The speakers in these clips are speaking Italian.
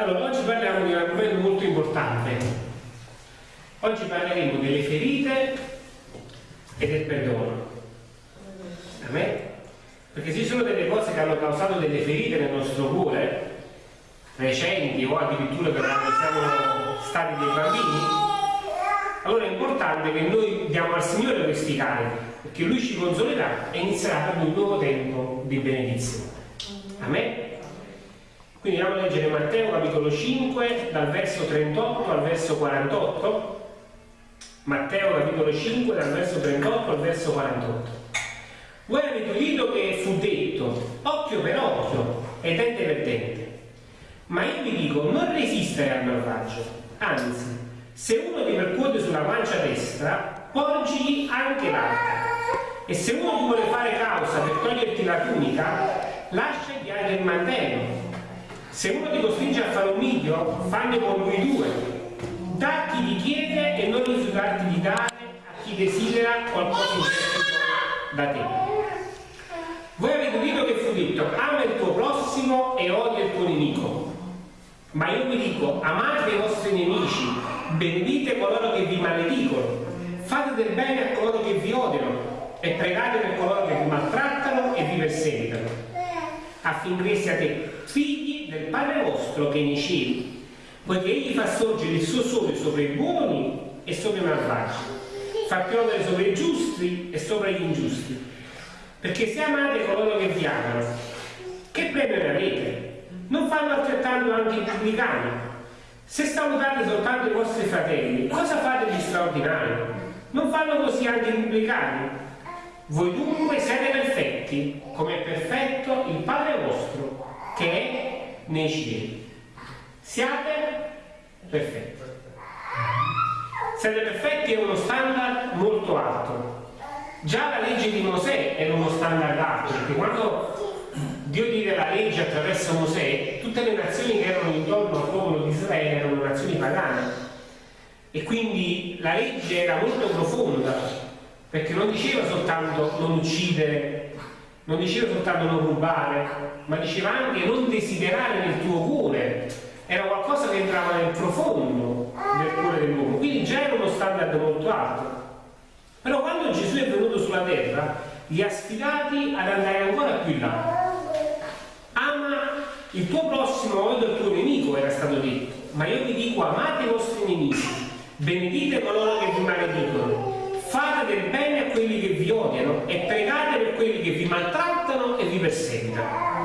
Allora, oggi parliamo di un argomento molto importante. Oggi parleremo delle ferite e del perdono. A me? Perché ci sono delle cose che hanno causato delle ferite nel nostro cuore, recenti o addirittura per quando siamo stati dei bambini, allora è importante che noi diamo al Signore questi carichi, perché Lui ci consolerà e inizierà per un nuovo tempo di benedizione. Amen? Quindi andiamo a leggere Matteo capitolo 5 dal verso 38 al verso 48. Matteo capitolo 5 dal verso 38 al verso 48. Voi avete udito che fu detto occhio per occhio e dente per dente. Ma io vi dico non resistere al malvagio, anzi, se uno ti percuote sulla guancia destra, porgigli anche l'altra. E se uno ti vuole fare causa per toglierti la tunica, lasciagli anche il mantello. Se uno ti costringe a fare un miglio, fanne con lui due. Da chi ti chiede e non rifiutarti di dare a chi desidera qualcosa in prestito da te. Voi avete udito che fu detto, ama il tuo prossimo e odia il tuo nemico. Ma io vi dico, amate i vostri nemici, benedite coloro che vi maledicono, fate del bene a coloro che vi odiano e pregate per coloro che vi maltrattano e vi perseguitano, affinché siate figli del Padre vostro che è nei cieli, poiché egli fa sorgere il suo sole sopra i buoni e sopra i malvagi, fa piovere sopra i giusti e sopra gli ingiusti. Perché se amate coloro che vi amano, che premio avete? Non fanno altrettanto anche i pubblicani? Se salutate soltanto i vostri fratelli, cosa fate di straordinario? Non fanno così anche i pubblicani? Voi dunque siete perfetti, come è perfetto il Padre vostro, che è nei cieli. Siate perfetti. Siate perfetti è uno standard molto alto. Già la legge di Mosè era uno standard alto, perché quando Dio diede la legge attraverso Mosè, tutte le nazioni che erano intorno al popolo di Israele erano nazioni pagane. E quindi la legge era molto profonda, perché non diceva soltanto non uccidere non diceva soltanto non rubare, ma diceva anche non desiderare nel tuo cuore. Era qualcosa che entrava nel profondo del cuore dell'uomo, quindi già era uno standard molto alto. Però quando Gesù è venuto sulla terra, li ha sfidati ad andare ancora più in là. Ama il tuo prossimo odio il tuo nemico, era stato detto. Ma io vi dico, amate i vostri nemici, benedite coloro che vi maledicono, fate del bene a quelli che vi odiano e pregate per quelli che vi maltrattano e vi perseguitano.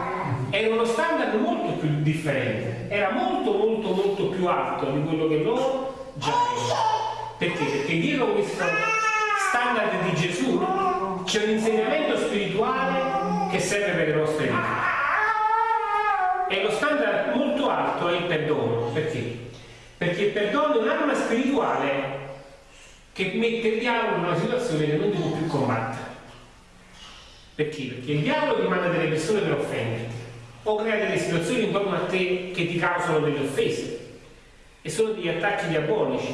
Era uno standard molto più differente, era molto molto molto più alto di quello che loro già erano. Perché? Perché dietro questo standard di Gesù c'è un insegnamento spirituale che serve per le nostre vite. E lo standard molto alto è il perdono. Perché? Perché il perdono è un'arma spirituale che mette il diavolo in una situazione che non devo più combattere. Perché? Perché il diavolo ti manda delle persone per offenderti o crea delle situazioni intorno a te che ti causano delle offese e sono degli attacchi diabolici.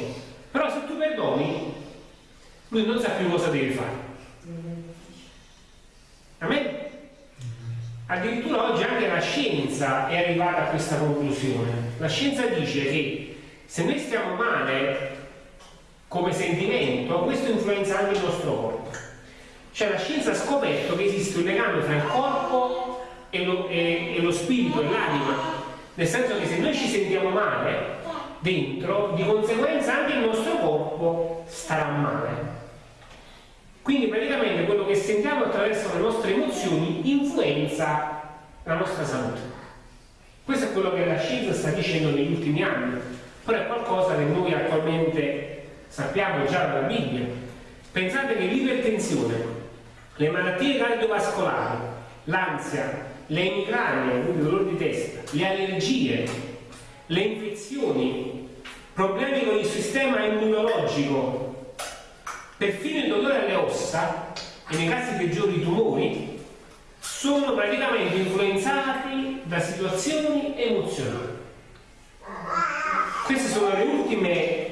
Però se tu perdoni, lui non sa più cosa deve fare. Amen? Addirittura oggi anche la scienza è arrivata a questa conclusione. La scienza dice che se noi stiamo male come sentimento, questo influenza anche il nostro corpo. Cioè la scienza ha scoperto che esiste un legame tra il corpo e lo, e, e lo spirito e l'anima, nel senso che se noi ci sentiamo male dentro, di conseguenza anche il nostro corpo starà male. Quindi praticamente quello che sentiamo attraverso le nostre emozioni influenza la nostra salute. Questo è quello che la scienza sta dicendo negli ultimi anni, però è qualcosa che noi attualmente sappiamo già dalla Bibbia. Pensate che l'ipertensione, le malattie cardiovascolari, l'ansia, le emicranie, quindi dolore di testa, le allergie, le infezioni, problemi con il sistema immunologico, perfino il dolore alle ossa e nei casi peggiori i tumori, sono praticamente influenzati da situazioni emozionali. Queste sono le ultime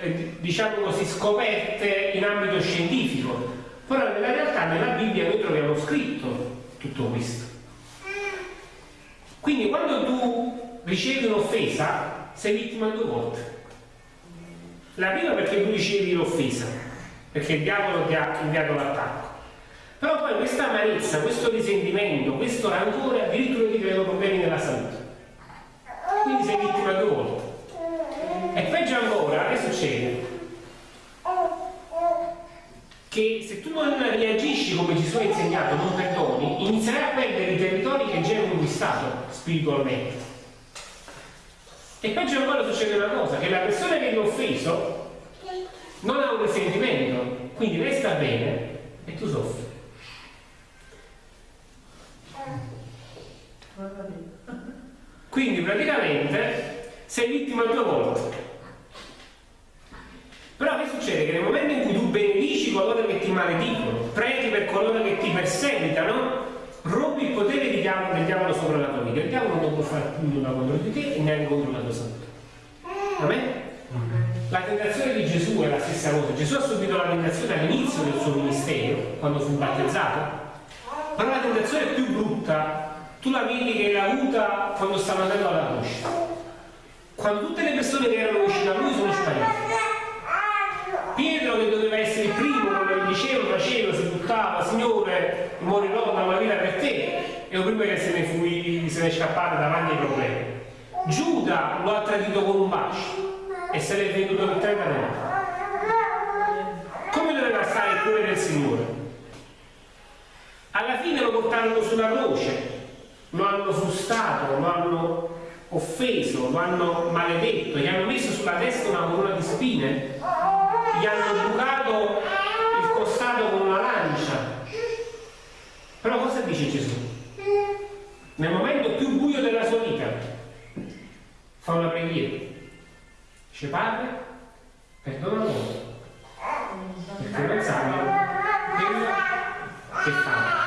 eh, diciamo così, scoperte in ambito scientifico, però nella realtà nella Bibbia noi troviamo scritto tutto questo. Quindi quando tu ricevi un'offesa, sei vittima due volte. La prima perché tu ricevi l'offesa, perché il diavolo ti ha inviato l'attacco. Però poi questa amarezza, questo risentimento, questo rancore addirittura ti creano problemi nella salute. Quindi sei vittima due volte. E peggio ancora, che succede? Che se tu non reagisci come Gesù ha insegnato, non perdoni, inizierai a perdere i territori che già hai conquistato spiritualmente. E peggio ancora succede una cosa, che la persona che ti ha offeso non ha un risentimento, quindi resta bene e tu soffri. Quindi praticamente sei vittima due volte. Però che succede? Che nel momento in cui tu benedici coloro che ti maledicono, preghi per coloro che ti perseguitano, rompi il potere del diavolo, del diavolo sopra la tua vita. Il diavolo non può fare nulla contro di te e neanche contro la tua salute. Amen? La tentazione di Gesù è la stessa cosa. Gesù ha subito la tentazione all'inizio del suo ministero, quando fu battezzato, però la tentazione più brutta tu la vedi che l'ha avuta quando stava andando alla croce. Quando tutte le persone che erano vicine a lui sono sparite. Pietro che doveva essere il primo, come diceva, faceva, si buttava, Signore, morirò da una vita per te, è il primo che se ne, fu, se ne è scappato davanti ai problemi. Giuda lo ha tradito con un bacio e se l'è venduto per 30 anni. Come doveva stare il cuore del Signore? Alla fine lo portarono sulla croce, lo hanno frustato, lo hanno offeso, lo hanno maledetto, gli hanno messo sulla testa una corona di spine, gli hanno bucato il costato con una lancia. Però cosa dice Gesù? Nel momento più buio della sua vita fa una preghiera. Dice Padre, perdona loro, perché non sanno quello che fanno.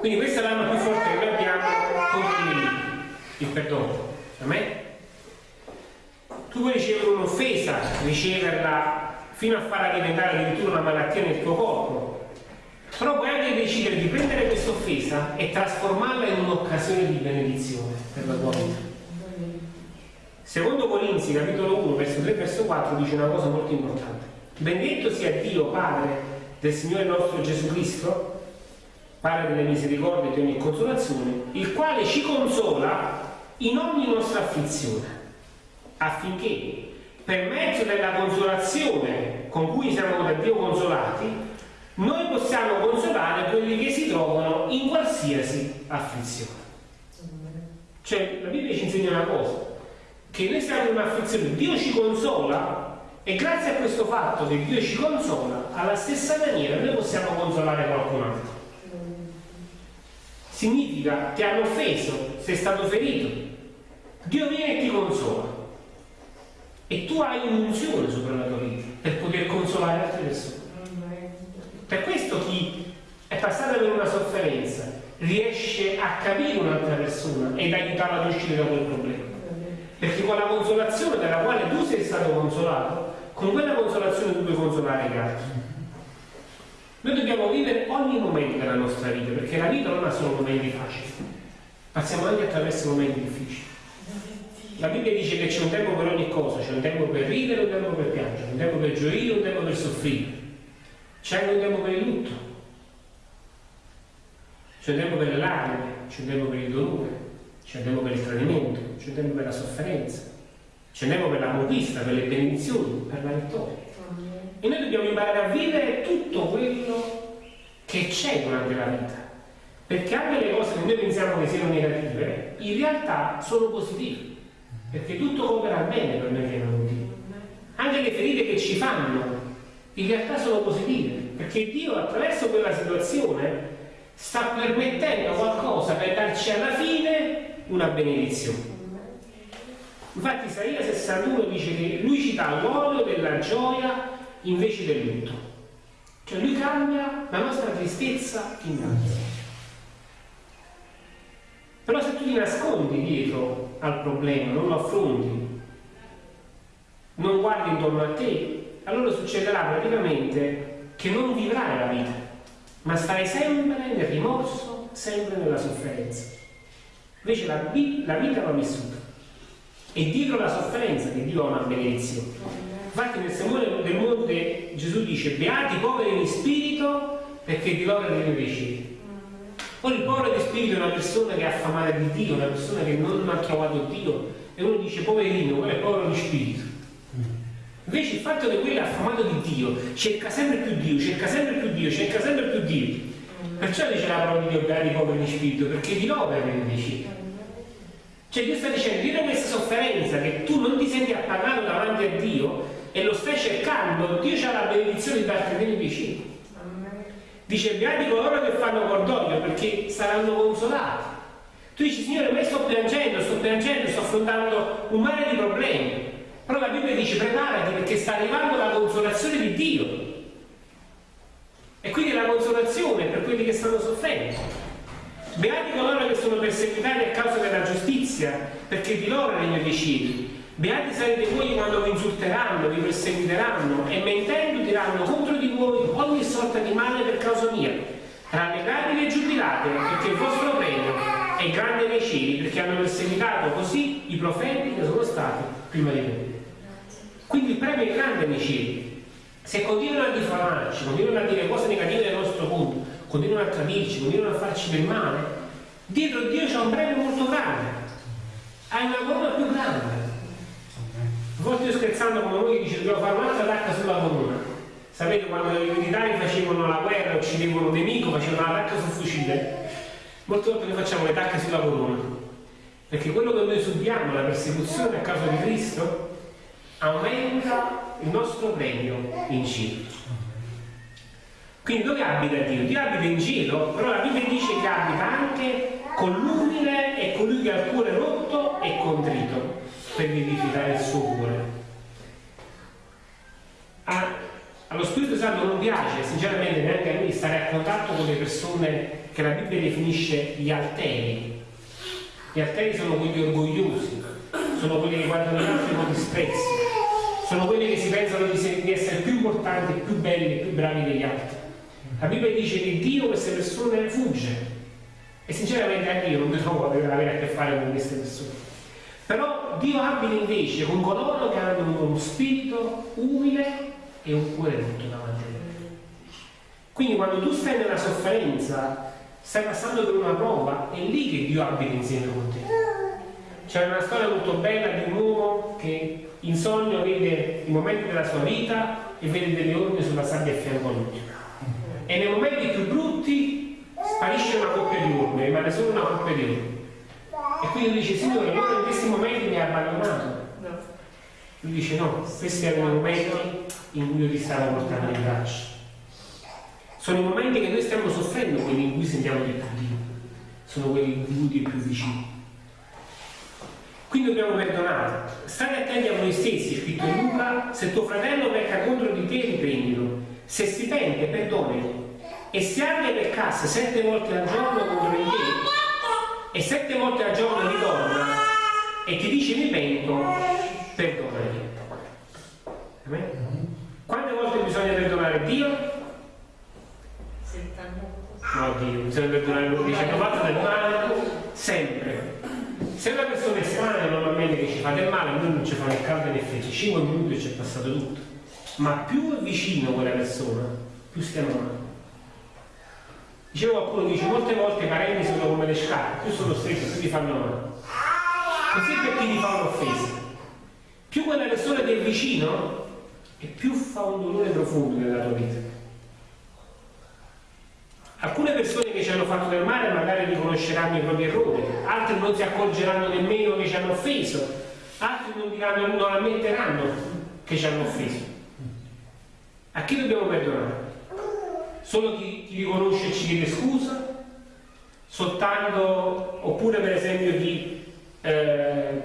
Quindi questa è l'arma più forte che noi abbiamo contro il perdono. A me? Tu puoi ricevere un'offesa, riceverla fino a farla diventare addirittura una malattia nel tuo corpo, però puoi anche decidere di prendere questa offesa e trasformarla in un'occasione di benedizione per la tua vita. Secondo Corinzi, capitolo 1, verso 3, verso 4, dice una cosa molto importante. Benedetto sia Dio, Padre del Signore nostro Gesù Cristo, Padre delle misericordie e di ogni consolazione, il quale ci consola in ogni nostra afflizione, affinché per mezzo della consolazione con cui siamo da Dio consolati, noi possiamo consolare quelli che si trovano in qualsiasi afflizione. Cioè, la Bibbia ci insegna una cosa, che noi siamo in un'afflizione, Dio ci consola e grazie a questo fatto che Dio ci consola, alla stessa maniera noi possiamo consolare qualcun altro significa ti hanno offeso, sei stato ferito. Dio viene e ti consola. E tu hai un'unzione sopra la tua vita per poter consolare altre persone. Per questo chi è passato per una sofferenza riesce a capire un'altra persona ed aiutarla ad uscire da quel problema. Perché con la consolazione della quale tu sei stato consolato, con quella consolazione tu puoi consolare gli altri. Noi dobbiamo vivere ogni momento della nostra vita, perché la vita non ha solo momenti facili, passiamo anche attraverso momenti difficili. La Bibbia dice che c'è un tempo per ogni cosa, c'è un tempo per ridere, un tempo per piangere, un tempo per gioire, un tempo per soffrire. C'è un tempo per il lutto, c'è un tempo per le lacrime, c'è un tempo per il dolore, c'è un tempo per il tradimento, c'è un tempo per la sofferenza, c'è un tempo per la conquista, per le benedizioni, per la vittoria. E noi dobbiamo imparare a vivere tutto quello che c'è durante la vita. Perché anche le cose che noi pensiamo che siano negative, in realtà sono positive. Perché tutto opera bene per noi che non Dio. Anche le ferite che ci fanno, in realtà sono positive. Perché Dio attraverso quella situazione sta permettendo qualcosa per darci alla fine una benedizione. Infatti Isaia 61 dice che lui ci dà l'olio della gioia invece del lutto. Cioè lui cambia la nostra tristezza in danza. Però se tu ti nascondi dietro al problema, non lo affronti, non guardi intorno a te, allora succederà praticamente che non vivrai la vita, ma starai sempre nel rimorso, sempre nella sofferenza. Invece la, la vita va vissuta. E dietro la sofferenza che Dio ha una benedizione. Infatti nel sermone del monte Gesù dice beati poveri in spirito perché di loro è il Poi il povero di spirito è una persona che è affamata di Dio, una persona che non ha chiamato Dio e uno dice poverino, quello è povero di spirito. Invece il fatto che quello è affamato di Dio cerca sempre più Dio, cerca sempre più Dio, cerca sempre più Dio. Perciò dice la parola di Dio beati i poveri di spirito, perché di loro cieli. Cioè Dio sta dicendo, dietro questa sofferenza che tu non ti senti appannato davanti a Dio e lo stai cercando, Dio ha la benedizione di regno dei cieli. Dice, beati coloro che fanno cordoglio perché saranno consolati. Tu dici, Signore, ma sto piangendo, sto piangendo, sto affrontando un mare di problemi. Però la Bibbia dice, preparati perché sta arrivando la consolazione di Dio. E quindi la consolazione per quelli che stanno soffrendo. Beati coloro che sono perseguitati a causa della giustizia, perché di loro è il regno dei cieli. Beati sarete voi quando vi insulteranno, vi perseguiteranno e mentendo diranno contro di voi ogni sorta di male per causa mia. Rallegratevi e giubilate, perché il vostro premio è grande nei cieli, perché hanno perseguitato così i profeti che sono stati prima di voi. Quindi il premio è grande nei cieli. Se continuano a diffamarci, continuano a dire cose negative del nostro mondo, continuano a tradirci, continuano a farci del male, dietro Dio c'è un premio molto grande. Hai una corona più grande volte io scherzando come voi dice dobbiamo fare un'altra attacca sulla corona. Sapete quando i militari facevano la guerra, uccidevano un nemico, facevano l'attacco sul fucile? Molte volte noi facciamo le tacche sulla corona. Perché quello che noi subiamo, la persecuzione a causa di Cristo, aumenta il nostro premio in cielo. Quindi dove abita Dio? Dio abita in cielo, però la Bibbia dice che abita anche con l'umile e colui che ha il cuore rotto e contrito per vivificare il suo cuore. A, allo Spirito Santo non piace, sinceramente, neanche a me stare a contatto con le persone che la Bibbia definisce gli alteri. Gli alteri sono quelli orgogliosi, sono quelli che guardano gli altri con disprezzo, sono quelli che si pensano di, essere più importanti, più belli, più bravi degli altri. La Bibbia dice che Dio queste persone fugge e sinceramente anche io non mi trovo ad avere a che fare con queste persone. Però Dio abita invece con coloro che hanno uno spirito umile e un cuore rotto davanti a Lui. Quindi quando tu stai nella sofferenza, stai passando per una prova, è lì che Dio abita insieme con te. C'è una storia molto bella di un uomo che in sogno vede i momenti della sua vita e vede delle orme sulla sabbia a fianco a lui. E nei momenti più brutti sparisce una coppia di orme, rimane solo una coppia di orme. E quindi lui dice, Signore, allora in questi momenti mi ha abbandonato. Lui dice, no, questi erano i momenti in cui io ti stavo portando in braccio. Sono i momenti che noi stiamo soffrendo, quelli in cui sentiamo di più Dio. Sono quelli in cui Dio è più vicino. Quindi dobbiamo perdonare. State attenti a voi stessi, scritto in Luca, se tuo fratello pecca contro di te, riprendilo. Se si pente, perdonalo. E se abbia peccasse sette volte al giorno contro di te, e sette volte al giorno ritorna e ti dice mi pento, perdonagli. Amen? Quante volte bisogna perdonare Dio? 70. No Dio, lui, dice hanno fatto del male sempre. Se una persona è strana normalmente che ci fa del male, noi non ci fa né caldo né freddo, 5 minuti e ci è passato tutto. Ma più è vicino quella persona, più stiamo male. Diceva qualcuno dice molte volte i parenti sono come le scarpe, più sono stretti, più ti fanno male. Così per chi ti fa un'offesa. Più quella persona ti è vicino e più fa un dolore profondo nella tua vita. Alcune persone che ci hanno fatto del male magari riconosceranno i propri errori, altri non si accorgeranno nemmeno che ci hanno offeso, altri non, diranno, non ammetteranno che ci hanno offeso. A chi dobbiamo perdonare? Solo chi, chi riconosce e ci chiede scusa, soltanto, oppure per esempio chi eh,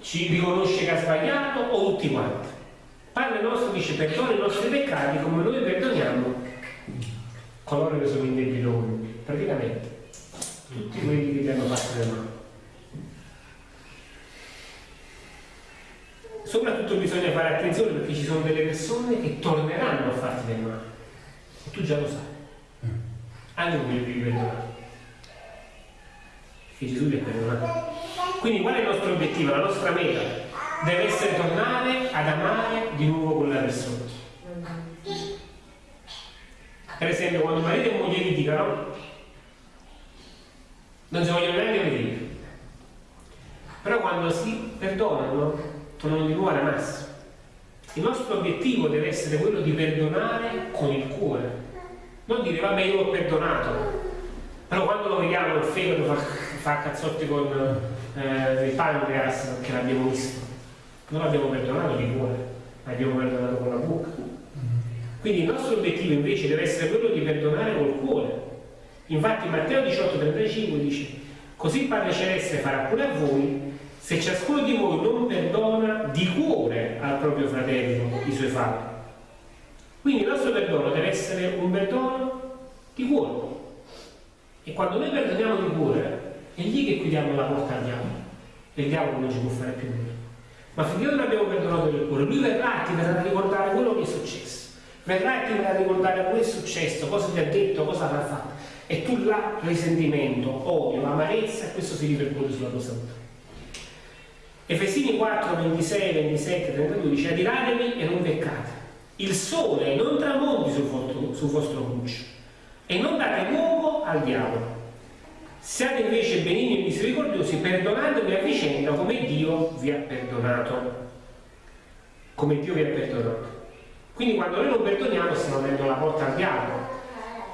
ci riconosce che ha sbagliato o tutti quanti. Padre nostro dice perdona i nostri peccati come noi perdoniamo coloro che sono in debito con praticamente tutti quelli che ti hanno fatto del male. Soprattutto bisogna fare attenzione perché ci sono delle persone che torneranno a farti del male tu già lo sai. Anche quelli devi perdonare. che Gesù ti ha perdonato. Quindi qual è il nostro obiettivo? La nostra meta deve essere tornare ad amare di nuovo quella persona. Per esempio, quando marito e moglie litigano, non si vogliono neanche vedere. Però quando si perdonano, tornano di nuovo alla massa. Il nostro obiettivo deve essere quello di perdonare con il cuore. Non dire, vabbè, io l'ho perdonato. Però quando lo vediamo il fegato fa, fa cazzotti con eh, il pancreas, che l'abbiamo visto. Non l'abbiamo perdonato di cuore, l'abbiamo perdonato con la bocca. Quindi il nostro obiettivo invece deve essere quello di perdonare col cuore. Infatti Matteo 18,35 dice, così il Padre Celeste farà pure a voi se ciascuno di voi non perdona di cuore al proprio fratello i suoi fatti. Quindi il nostro perdono deve essere un perdono di cuore. E quando noi perdoniamo di cuore, è lì che chiudiamo la porta al diavolo. E il diavolo non ci può fare più nulla. Ma finché non abbiamo perdonato del cuore, lui verrà e ti verrà a ricordare quello che è successo. Verrà e ti verrà a ricordare che è successo, cosa ti ha detto, cosa avrà fatto. E tu là risentimento, odio, amarezza, e questo si ripercuote sulla tua salute. Efesini 4, 26, 27, 32 dice adiratevi e non peccate. Il sole non tramonti sul vostro, sul vostro cruccio e non date luogo al diavolo. Siate invece benigni e misericordiosi, perdonatevi a vicenda come Dio vi ha perdonato. Come Dio vi ha perdonato. Quindi quando noi non perdoniamo stiamo aprendo la porta al diavolo.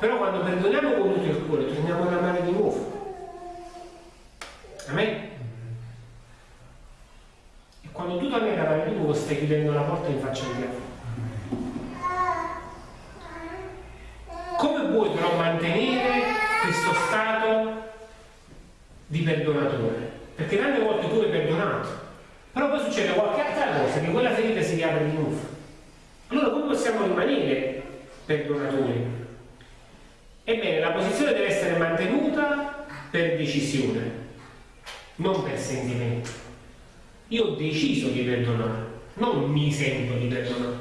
Però quando perdoniamo con tutto il cuore torniamo ad amare di nuovo. Amen? E quando tu torni ad amare di nuovo stai chiudendo la porta in faccia al diavolo. Come vuoi però mantenere questo stato di perdonatore? Perché tante volte tu hai perdonato, però poi succede qualche altra cosa che quella ferita si riapre di nuovo. Possiamo rimanere perdonatori? Ebbene, la posizione deve essere mantenuta per decisione, non per sentimento. Io ho deciso di perdonare, non mi sento di perdonare.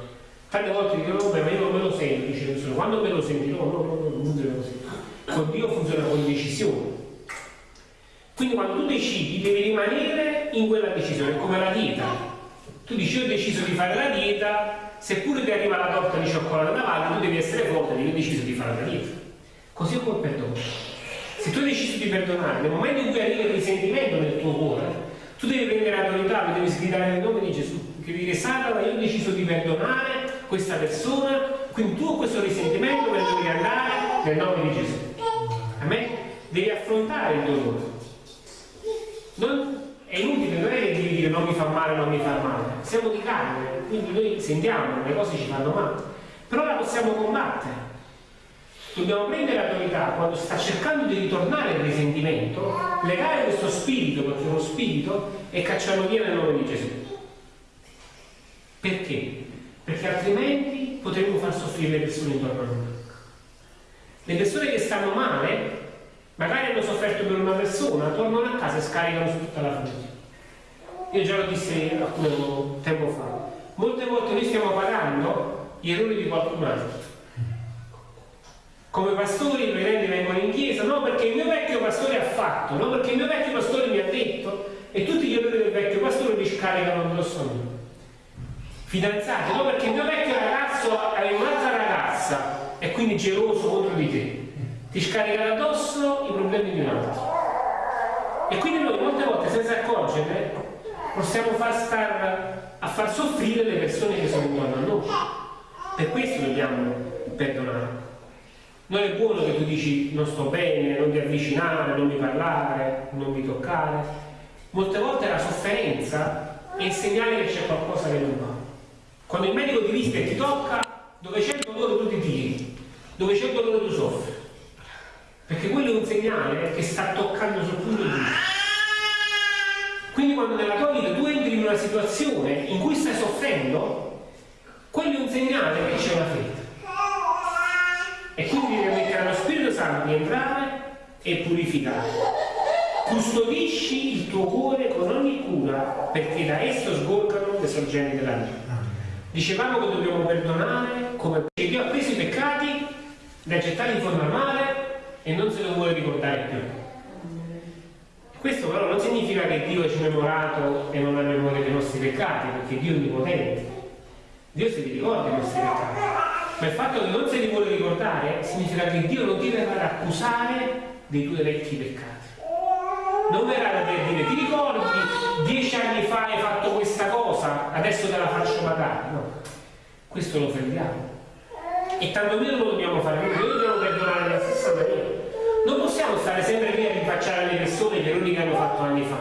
Tante volte dicono, vabbè, ma io me lo sento. Quando me lo senti? No, no, no, no, non funziona così. Con Dio funziona con decisione. Quindi quando tu decidi devi rimanere in quella decisione, come la dieta. Tu dici io ho deciso di fare la dieta, seppure ti arriva la torta di cioccolato davanti, tu devi essere forte, devi deciso di fare la dieta. Così come il perdono. Se tu hai deciso di perdonare, nel momento in cui arriva il risentimento nel tuo cuore, tu devi prendere autorità, devi sgridare nel nome di Gesù, che dire Satana, io ho deciso di perdonare questa persona, quindi tu questo risentimento me ne devi andare nel nome di Gesù. A me devi affrontare il dolore. Non, è inutile, non è che devi dire non mi fa male, non mi fa male. Siamo di carne, quindi noi sentiamo, le cose ci fanno male. Però la possiamo combattere. Dobbiamo prendere l'autorità quando sta cercando di ritornare il risentimento, legare questo spirito, perché è uno spirito, e cacciarlo via nel nome di Gesù. Perché? Perché altrimenti potremmo far soffrire le persone intorno a noi. Le persone che stanno male, magari hanno sofferto per una persona, tornano a casa e scaricano su tutta la famiglia. Io già lo dissi alcun tempo fa. Molte volte noi stiamo pagando gli errori di qualcun altro. Come pastori i credenti vengono in chiesa, no perché il mio vecchio pastore ha fatto, no perché il mio vecchio pastore mi ha detto, e tutti gli errori del vecchio pastore li scaricano addosso a me. Fidanzati, no perché il mio vecchio ragazzo aveva un'altra ragazza e quindi geloso contro di te. Ti scaricano addosso i problemi di un altro. E quindi noi molte volte senza accorgere possiamo far star a far soffrire le persone che sono intorno a noi. Per questo dobbiamo perdonare. Non è buono che tu dici non sto bene, non ti avvicinare, non mi parlare, non mi toccare. Molte volte la sofferenza è il segnale che c'è qualcosa che non va. Quando il medico ti rischia e ti tocca, dove c'è il dolore tu ti tiri, dove c'è il dolore tu soffri. Perché quello è un segnale che sta toccando sul punto giusto. Quindi quando nella tua vita tu entri in una situazione in cui stai soffrendo, quello è un segnale che c'è una ferita. E quindi devi mettere allo Spirito Santo di entrare e purificare. Custodisci il tuo cuore con ogni cura perché da esso sgorgano le sorgenti della vita. Dicevamo che dobbiamo perdonare come Dio ha preso i peccati, li ha gettati in forma male e non se lo vuole ricordare più. Questo però non significa che Dio ci ha memorato e non ha memoria dei nostri peccati, perché Dio è onnipotente. Dio si ricorda i nostri peccati. Ma il fatto che non se li vuole ricordare significa che Dio non ti verrà ad accusare dei tuoi vecchi peccati. Non verrà da te a dire ti ricordi dieci anni fa hai fatto questa cosa, adesso te la faccio pagare. No, questo lo fermiamo. E tanto meno lo dobbiamo fare, noi dobbiamo perdonare nella stessa maniera. Non possiamo stare sempre lì a rinfacciare le persone gli errori che hanno fatto anni fa.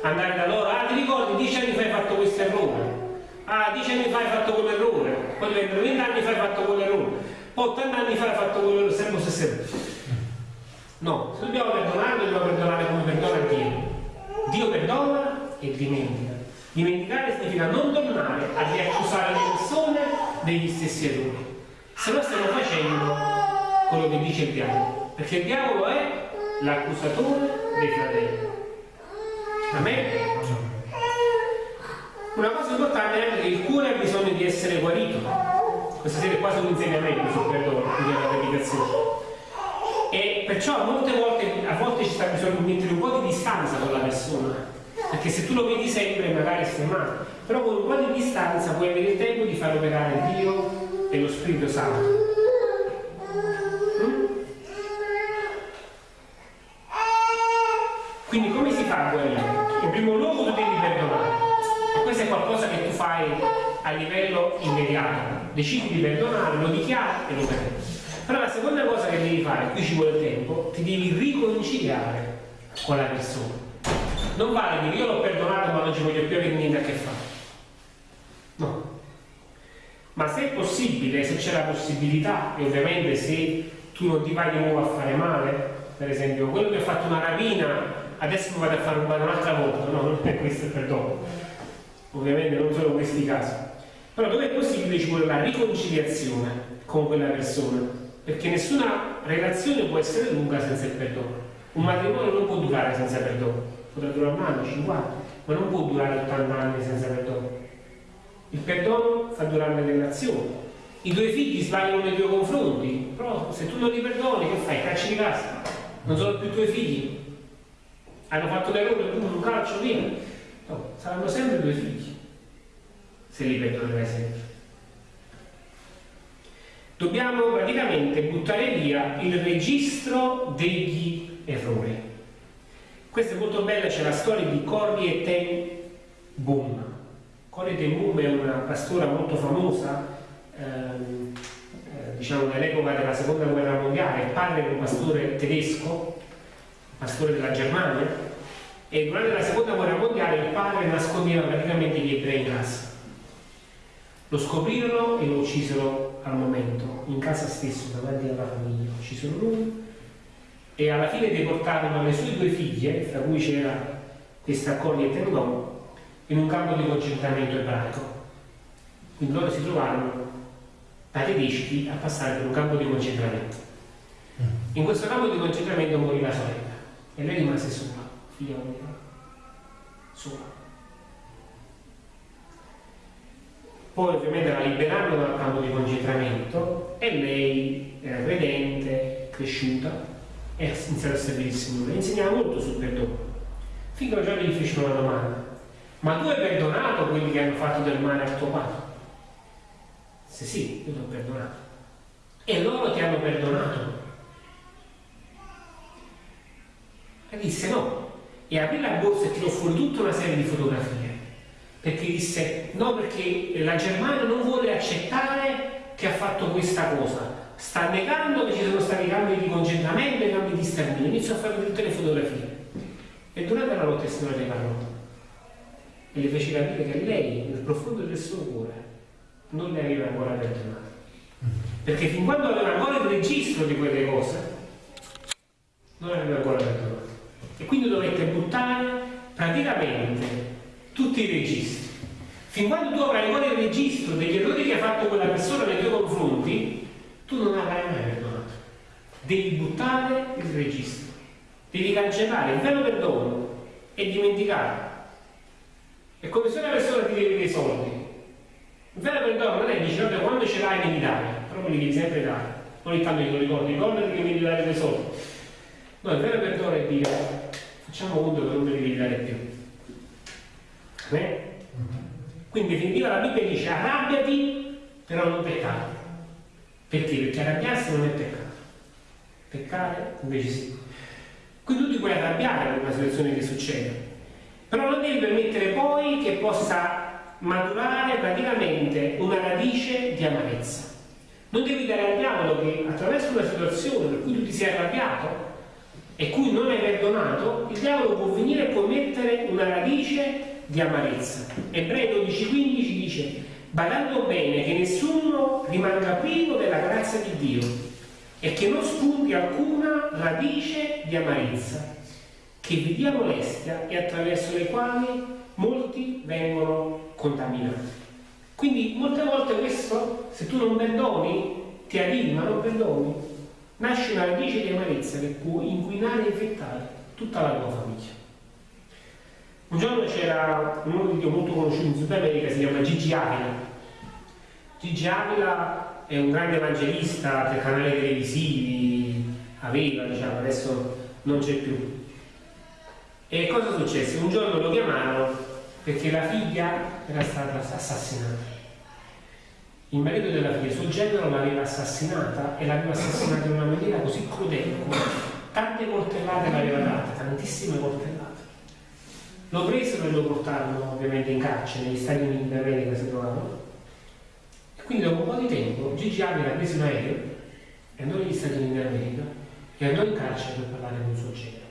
Andare da loro, ah ti ricordi, dieci anni fa hai fatto questo errore. Ah, dieci anni fa hai fatto quell'errore, poi vengono venti anni fa hai fatto quell'errore, poi 80 anni fa hai fatto quell'errore, sempre stesso errore. No, se dobbiamo perdonare, dobbiamo perdonare come perdona Dio. Dio perdona e dimentica. Dimenticare significa non tornare a riaccusare le persone degli stessi errori. Se no stiamo facendo quello che dice il diavolo, perché il diavolo è l'accusatore dei fratelli. Amen? Una cosa importante è che il cuore ha bisogno di essere guarito. Questa sera è quasi un insegnamento sul perdono, quindi una predicazione. E perciò molte volte, a volte ci sta bisogno di mettere un po' di distanza con la persona. Perché se tu lo vedi sempre magari stai male. Però con un po' di distanza puoi avere il tempo di far operare Dio e lo Spirito Santo. Decidi di perdonare, lo dichiari e lo perdi. Però la seconda cosa che devi fare, qui ci vuole tempo, ti devi riconciliare con la persona. Non vale dire io l'ho perdonato ma non ci voglio più avere niente a che fare. No. Ma se è possibile, se c'è la possibilità, e ovviamente se tu non ti vai di nuovo a fare male, per esempio quello che ha fatto una rapina, adesso mi vado a fare un male un'altra volta, no, non è questo il perdono ovviamente non solo questi casi, però dove è possibile ci vuole la riconciliazione con quella persona, perché nessuna relazione può essere lunga senza il perdono. Un matrimonio non può durare senza perdono, potrà durare un anno, 50, ma non può durare 80 anni senza perdono. Il perdono fa durare la relazione. I tuoi figli sbagliano nei tuoi confronti, però se tu non li perdoni, che fai? Cacci di casa. Non sono più i tuoi figli. Hanno fatto l'errore, tu un calcio via No, saranno sempre due figli, se li perdonerai sempre. Dobbiamo praticamente buttare via il registro degli errori. Questa è molto bella, c'è la storia di Corrie ten Boom. Corrie ten Boom è una pastora molto famosa, ehm, eh, diciamo nell'epoca della seconda guerra mondiale, il padre era un pastore tedesco, pastore della Germania, e durante la seconda guerra mondiale il padre nascondeva praticamente gli ebrei casa. Lo scoprirono e lo uccisero al momento, in casa stesso, davanti alla famiglia. Uccisero lui e alla fine deportarono le sue due figlie, tra cui c'era questa Corrie Tendon, in un campo di concentramento ebraico. Quindi loro si trovarono da tedeschi a passare per un campo di concentramento. In questo campo di concentramento morì la sorella e lei rimase sola figlia unica, sola. Poi ovviamente la liberarono dal campo di concentramento e lei era credente, cresciuta e ha iniziato a servire il Signore. Insegnava molto sul perdono. Finché un giorno gli fecero una domanda. Ma tu hai perdonato quelli che hanno fatto del male a tuo padre? Se sì, io ti ho perdonato. E loro ti hanno perdonato. E disse no, e aprì la borsa e tirò fuori tutta una serie di fotografie perché disse no perché la Germania non vuole accettare che ha fatto questa cosa. Sta negando che ci sono stati cambi di concentramento e cambi di sterminio. Iniziò a fare tutte le fotografie. E durante la notte il Signore le parlò. E le fece capire che lei nel profondo del suo cuore non le aveva ancora perdonato perché fin quando aveva ancora il registro di quelle cose non aveva ancora perdonato e quindi dovete buttare praticamente tutti i registri. Fin quando tu avrai ancora il registro degli errori che ha fatto quella persona nei tuoi confronti, tu non avrai mai perdonato. Devi buttare il registro, devi cancellare il vero perdono e dimenticare. È come se una persona ti deve dei soldi. Il vero perdono non è dice, vabbè, quando ce l'hai devi dare, però me li devi sempre dare. Ogni tanto io lo ricordo, ricordati che mi devi dare dei soldi. No, il vero perdono è dire facciamo conto che non me li devi dare più. Beh? Quindi in definitiva la Bibbia dice arrabbiati, però non peccare. Perché? Perché arrabbiarsi non è peccato. Peccare invece sì. Quindi tu ti puoi arrabbiare per una situazione che succede, però non devi permettere poi che possa maturare praticamente una radice di amarezza. Non devi dare al diavolo che attraverso una situazione per cui tu ti sei arrabbiato e cui non hai perdonato, il diavolo può venire e può mettere una radice di amarezza. Ebrei 12,15 dice badando bene che nessuno rimanga privo della grazia di Dio e che non spunti alcuna radice di amarezza che vi dia molestia e attraverso le quali molti vengono contaminati. Quindi molte volte questo, se tu non perdoni, ti arrivi ma non perdoni, nasce una radice di amarezza che può inquinare e infettare tutta la tua famiglia. Un giorno c'era un uomo di Dio molto conosciuto in Sud America, si chiama Gigi Avila. Gigi Avila è un grande evangelista per canali televisivi, aveva, diciamo, adesso non c'è più. E cosa successe? Un giorno lo chiamarono perché la figlia era stata assassinata. Il marito della figlia, suo genero, l'aveva assassinata e l'aveva assassinata in una maniera così crudele, tante coltellate l'aveva date, tantissime coltellate. Lo presero e lo portarono ovviamente in carcere, negli Stati Uniti d'America si trovavano. E quindi dopo un po' di tempo Gigi Avila prese un aereo e andò negli Stati Uniti d'America e andò in carcere per parlare con suo genero.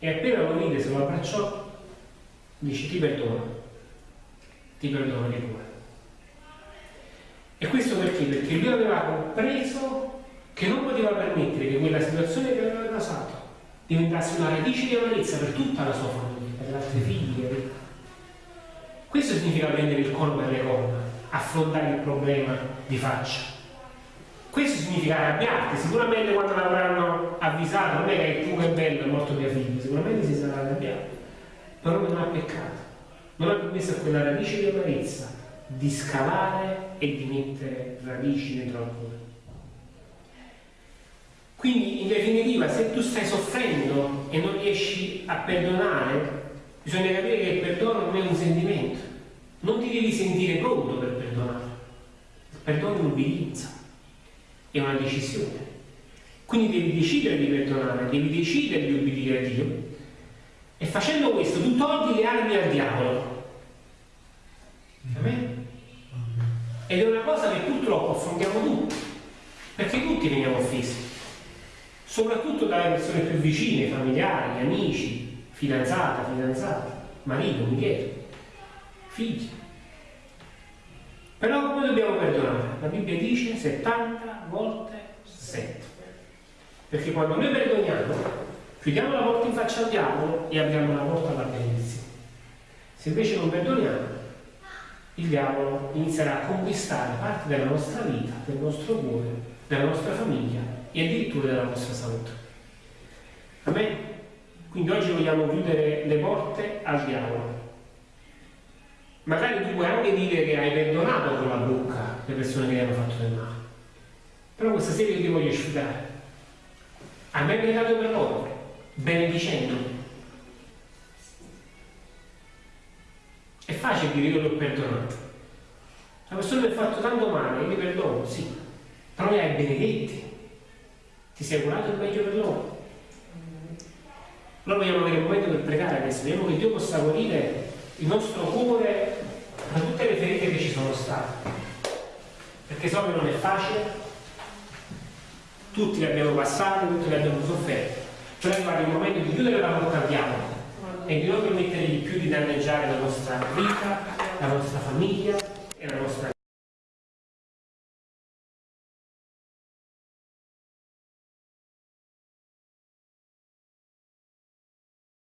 E appena lo vide, se lo abbracciò, dice ti perdono, ti perdono di cuore. E questo perché? Perché lui aveva compreso che non poteva permettere che quella situazione che aveva passato diventasse una radice di amarezza per tutta la sua famiglia, per le altre figlie. Questo significa prendere il colpo per le corna, affrontare il problema di faccia. Questo significa arrabbiarti, sicuramente quando l'avranno avvisato, non è che tu che bello è morto mio figlio, sicuramente si sarà arrabbiato però non ha peccato, non ha permesso a quella radice di amarezza di scavare e di mettere radici dentro al cuore. Quindi in definitiva se tu stai soffrendo e non riesci a perdonare, bisogna capire che il perdono non è un sentimento, non ti devi sentire pronto per perdonare. Il perdono è un'ubbidienza, è una decisione. Quindi devi decidere di perdonare, devi decidere di obbedire a Dio e facendo questo tu togli le armi al diavolo. Amen? Ed è una cosa che purtroppo affrontiamo tutti, perché tutti veniamo offesi, soprattutto dalle persone più vicine, familiari, amici, fidanzata, fidanzato, marito, moglie, figli. Però come dobbiamo perdonare? La Bibbia dice 70 volte 7. Perché quando noi perdoniamo Chiudiamo la porta in faccia al diavolo e apriamo la porta alla benedizione. Se invece non perdoniamo, il diavolo inizierà a conquistare parte della nostra vita, del nostro cuore, della nostra famiglia e addirittura della nostra salute. Amen? Quindi oggi vogliamo chiudere le porte al diavolo. Magari tu puoi anche dire che hai perdonato con la bocca le persone che ti hanno fatto del male. Però questa sera io ti voglio sfidare. A me dato per loro benedicendo. È facile dire io l'ho perdonato. La persona mi ha fatto tanto male, io mi perdono, sì, però li hai benedetti. Ti sei curato il meglio per loro. Noi vogliamo avere un momento per pregare adesso, vediamo che Dio possa guarire il nostro cuore da tutte le ferite che ci sono state. Perché so che non è facile, tutti le abbiamo passate, tutti le abbiamo sofferte però arrivare il momento di chiudere la porta al diavolo e di non permettergli più di danneggiare la nostra vita, la nostra famiglia e la nostra